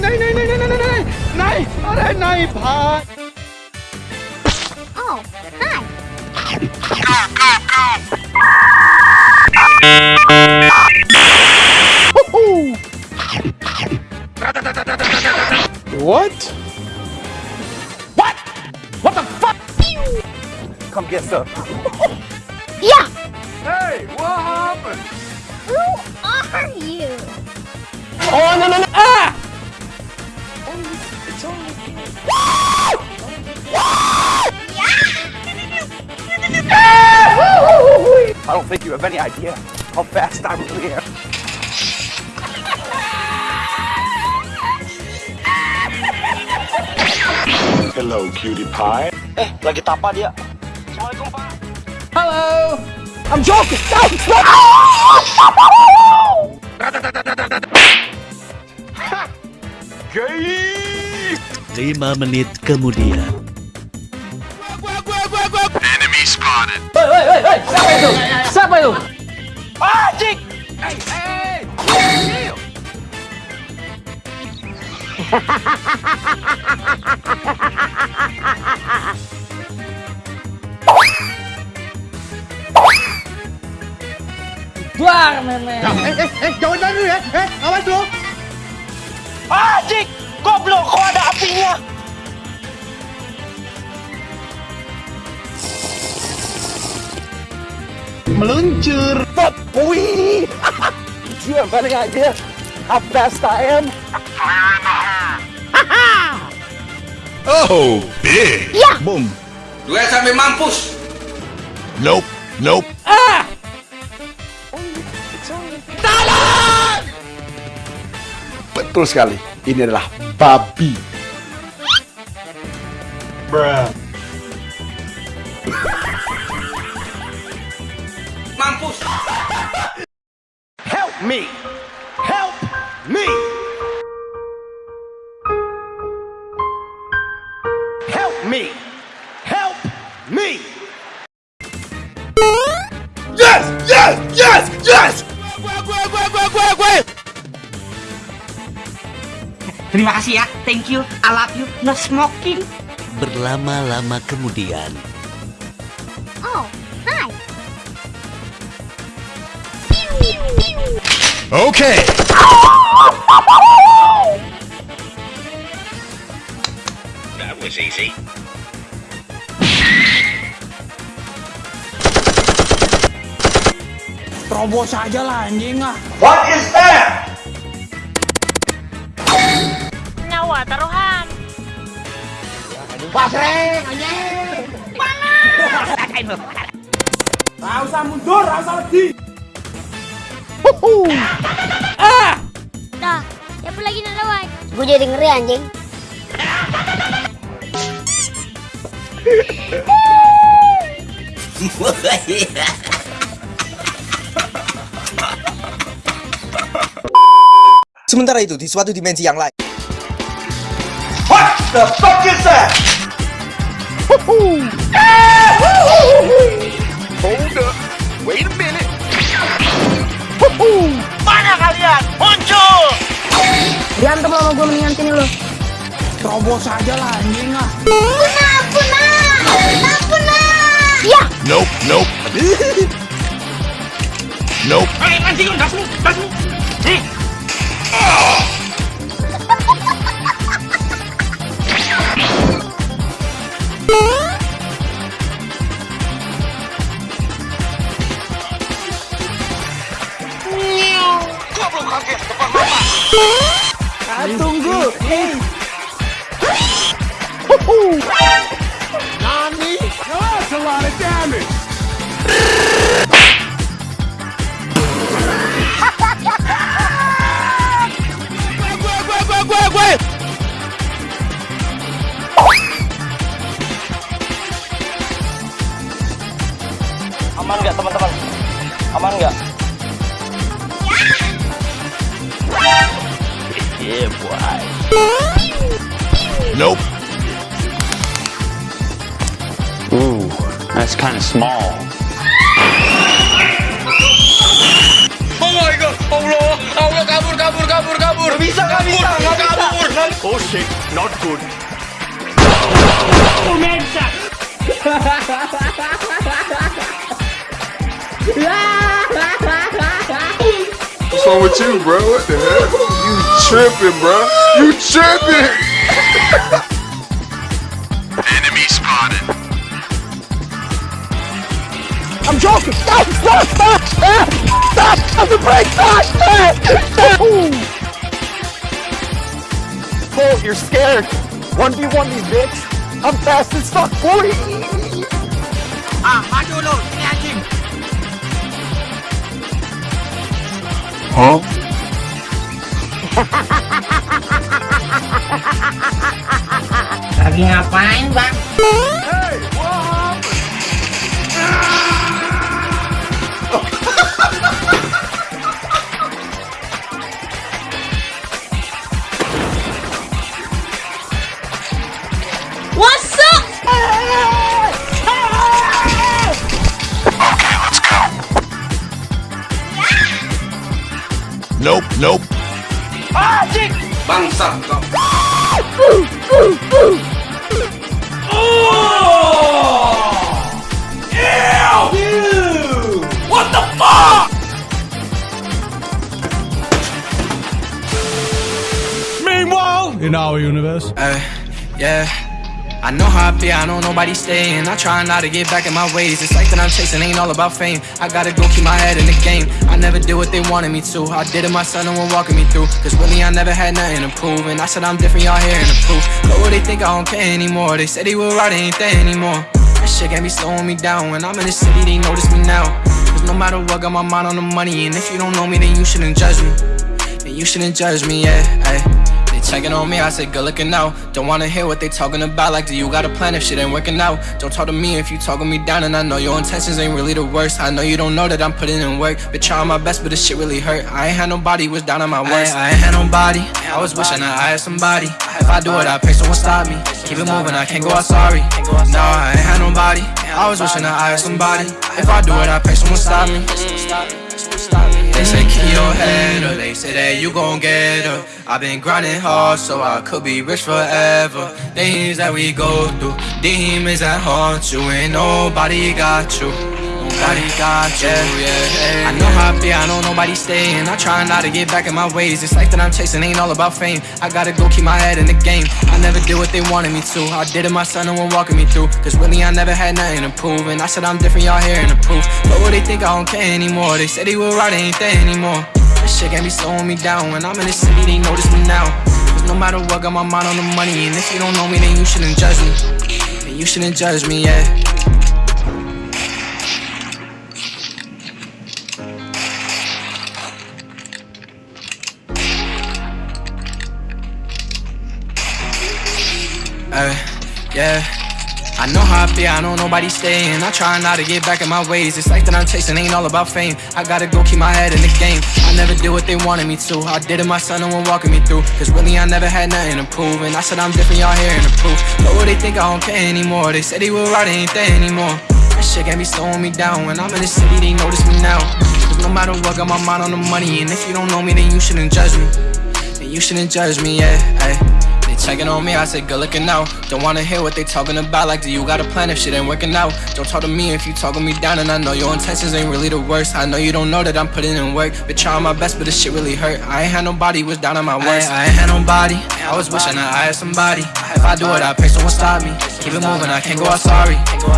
नहीं नहीं नहीं नहीं नहीं नहीं नहीं अरे नहीं भाग What? What? What the fuck? Come get some. yeah. Hey, what happened? Who are you? Oh no no no! I don't think you have any idea how fast I'm here. Hello, cutie pie. Eh, lagi tapa dia. Hello. I'm joking. No, no. Ah, 5 menit kemudian. Enemy spotted. Woi, woi, woi, woi. Siapa itu? Siapa itu? Ajik. Hey, hey, hey. Buar. Eh, eh, eh, jangan lari ya. Eh, awas lu. Anjing, goblok kau ada Meluncur. But, wih! You have any idea how fast I am? Oh, big. Yeah. Boom. Duel sampai mampus. Nope. Nope. Betul sekali. Ini adalah babi. Mampus. Me! Help me! Help me! Help me! Yes! Yes! Yes! Yes! Terima kasih ya, thank you, I love you, no smoking. Berlama-lama kemudian. Oh, Okay. That was easy. Terobos aja lah anjing ah. What is that? Nyawa taruhan. Basreng anjing. Gak usah mundur, gak usah lagi. Gue jadi ngeri anjing. Sementara itu, di suatu dimensi yang lain. What the fuck is that? Hold up. Wait a minute. Mana kalian? Muncul! Berantem sama gue mendingan sini lo. Terobos aja lah anjing ah. Punah, punah, punah. Ya. Nope. Nope. nope. Hei, mancing lu, gas lu, gas lu. Goblok kaget depan mata. Ah, tunggu. Nani? That's a lot of damage. Aman nggak teman-teman? Aman nggak? Nope. Ooh, that's kind of small. Oh my god, Allah, Allah kabur, kabur, kabur, kabur. Gak bisa, gak bisa, gak bisa. good. What's wrong with you, bro? What the hell? You tripping, bro? You tripping? Enemy spotted. I'm joking! Stop! Stop! Stop! Stop! Stop! Stop the brake! Stop! Stop! Stop! Colt, you're scared. 1v1 these bitch. I'm fast as fuck, boy. Ah, maju lu, ini anjing. Huh? Lagi ngapain, Bang? Hey. What's up? Nope, nope. Ah, Bangsat kau. In our universe. Uh, yeah. I know how I be, I know nobody staying. I try not to get back in my ways. It's like that I'm chasing, ain't all about fame. I gotta go keep my head in the game. I never did what they wanted me to. I did it myself, no one walking me through. Cause really, I never had nothing to prove. And I said I'm different, y'all hearing the proof. But what they think I don't care anymore. They said they they ain't there anymore. That shit can't be slowing me down. When I'm in the city, they notice me now. Cause no matter what, got my mind on the money. And if you don't know me, then you shouldn't judge me. Then you shouldn't judge me, yeah. Ay. Checking on me, I said good looking out. Don't wanna hear what they talking about. Like, do you got a plan if shit ain't working out? Don't talk to me if you talking me down, and I know your intentions ain't really the worst. I know you don't know that I'm putting in work. Been trying my best, but this shit really hurt. I ain't had nobody was down on my worst. I, I ain't had nobody. I was wishing I had somebody. If I do it, I pray someone stop me. Keep it moving, I can't go out sorry. No, I ain't had nobody. I was wishing I had somebody. If I do it, I pray someone stop me. They say keep your head up, they say that you gon' get up. I've been grinding hard so I could be rich forever. Things that we go through, demons that haunt you, Ain't nobody got you. Got you, yeah. I know how I be, I know nobody staying. I try not to get back in my ways. It's life that I'm chasing, ain't all about fame. I gotta go keep my head in the game. I never did what they wanted me to. I did it my myself, no one walking me through. Cause really, I never had nothing to prove. And I said I'm different, y'all hearing the proof. But what they think, I don't care anymore. They said they were right, they ain't there anymore. This shit can't be slowing me down. When I'm in the city, they notice me now. Cause no matter what, got my mind on the money. And if you don't know me, then you shouldn't judge me. Then you shouldn't judge me, yeah. Uh, yeah. I know how I feel, I know nobody staying. I try not to get back in my ways. It's like that I'm chasing, ain't all about fame. I gotta go keep my head in the game. I never did what they wanted me to. I did it myself, no one walking me through. Cause really, I never had nothing to prove. And I said I'm different, y'all hearing the proof. But what they think, I don't care anymore. They said they were right, they ain't there anymore. That shit can't slowing me down. When I'm in the city, they notice me now. Cause no matter what, got my mind on the money. And if you don't know me, then you shouldn't judge me. Then you shouldn't judge me, yeah. Ay. Checking on me, I said good looking out. Don't wanna hear what they talking about. Like, do you got a plan if shit ain't working out? Don't talk to me if you talking me down, and I know your intentions ain't really the worst. I know you don't know that I'm putting in work. Been trying my best, but this shit really hurt. I ain't had nobody was down on my worst. I, I ain't had nobody. I was wishing that I had somebody. If I do it, I pray someone stop me. Keep it moving, I can't go out sorry.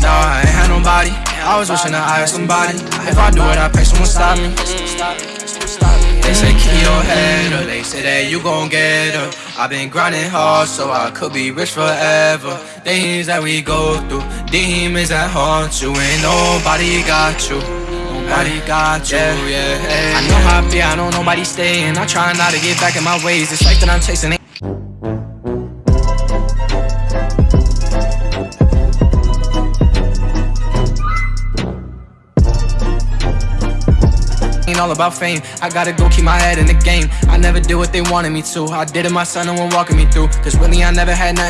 No, I ain't had nobody. I was wishing that I had somebody. If I do it, I pray someone stop me. They say keep your head up, they say that you gon' get up. I've been grinding hard so I could be rich forever. Things that we go through, demons that haunt you, and nobody got you. Nobody got you, yeah. yeah. I know how I be, I know nobody staying. I try not to get back in my ways. It's life that I'm chasing. Ain't all about fame. I gotta go keep my head in the game. I never did what they wanted me to. I did it myself, no one walking me through. Cause really, I never had nothing.